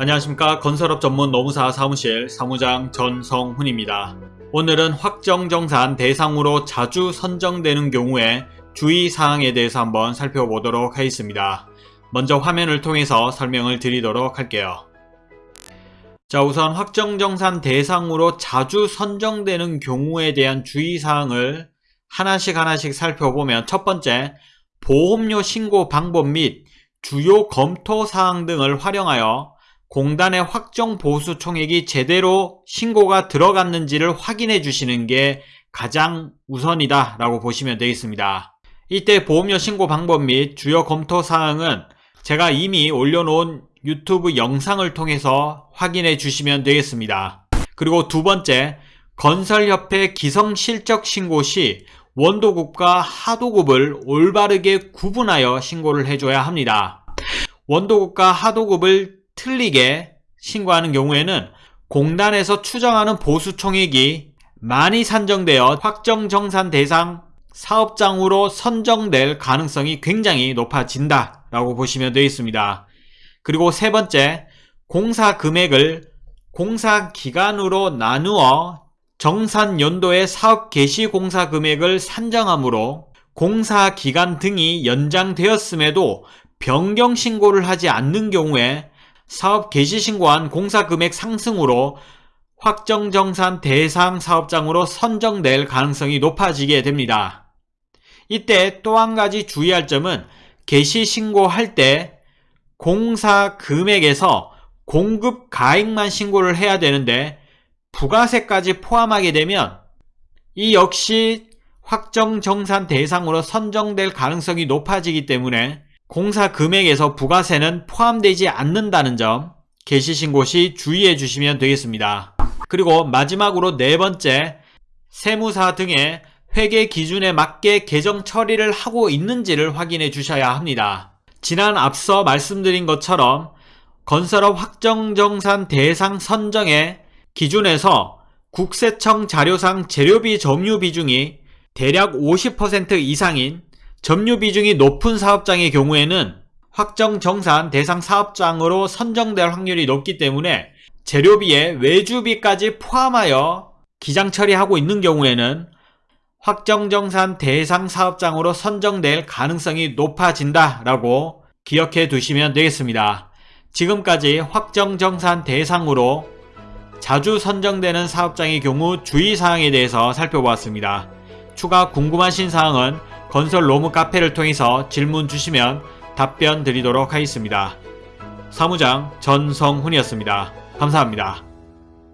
안녕하십니까 건설업 전문 노무사 사무실 사무장 전성훈입니다. 오늘은 확정정산 대상으로 자주 선정되는 경우에 주의사항에 대해서 한번 살펴보도록 하겠습니다. 먼저 화면을 통해서 설명을 드리도록 할게요. 자 우선 확정정산 대상으로 자주 선정되는 경우에 대한 주의사항을 하나씩 하나씩 살펴보면 첫 번째 보험료 신고 방법 및 주요 검토사항 등을 활용하여 공단의 확정 보수 총액이 제대로 신고가 들어갔는지를 확인해 주시는 게 가장 우선이다 라고 보시면 되겠습니다. 이때 보험료 신고 방법 및 주요 검토 사항은 제가 이미 올려놓은 유튜브 영상을 통해서 확인해 주시면 되겠습니다. 그리고 두 번째, 건설협회 기성실적 신고 시 원도급과 하도급을 올바르게 구분하여 신고를 해줘야 합니다. 원도급과 하도급을 틀리게 신고하는 경우에는 공단에서 추정하는 보수 총액이 많이 산정되어 확정정산 대상 사업장으로 선정될 가능성이 굉장히 높아진다 라고 보시면 되겠습니다. 그리고 세 번째, 공사 금액을 공사 기간으로 나누어 정산 연도의 사업 개시 공사 금액을 산정하므로 공사 기간 등이 연장되었음에도 변경 신고를 하지 않는 경우에 사업 개시 신고한 공사 금액 상승으로 확정정산 대상 사업장으로 선정될 가능성이 높아지게 됩니다. 이때 또 한 가지 주의할 점은 개시 신고할 때 공사 금액에서 공급 가액만 신고를 해야 되는데 부가세까지 포함하게 되면 이 역시 확정정산 대상으로 선정될 가능성이 높아지기 때문에 공사 금액에서 부가세는 포함되지 않는다는 점 개시신고 시 주의해 주시면 되겠습니다. 그리고 마지막으로 네 번째 세무사 등의 회계 기준에 맞게 개정 처리를 하고 있는지를 확인해 주셔야 합니다. 지난 앞서 말씀드린 것처럼 건설업 확정정산 대상 선정의 기준에서 국세청 자료상 재료비 점유 비중이 대략 50% 이상인 점유 비중이 높은 사업장의 경우에는 확정 정산 대상 사업장으로 선정될 확률이 높기 때문에 재료비에 외주비까지 포함하여 기장 처리하고 있는 경우에는 확정 정산 대상 사업장으로 선정될 가능성이 높아진다 라고 기억해 두시면 되겠습니다. 지금까지 확정 정산 대상으로 자주 선정되는 사업장의 경우 주의사항에 대해서 살펴보았습니다. 추가 궁금하신 사항은 건설 로무 카페를 통해서 질문 주시면 답변 드리도록 하겠습니다. 사무장 전성훈이었습니다. 감사합니다.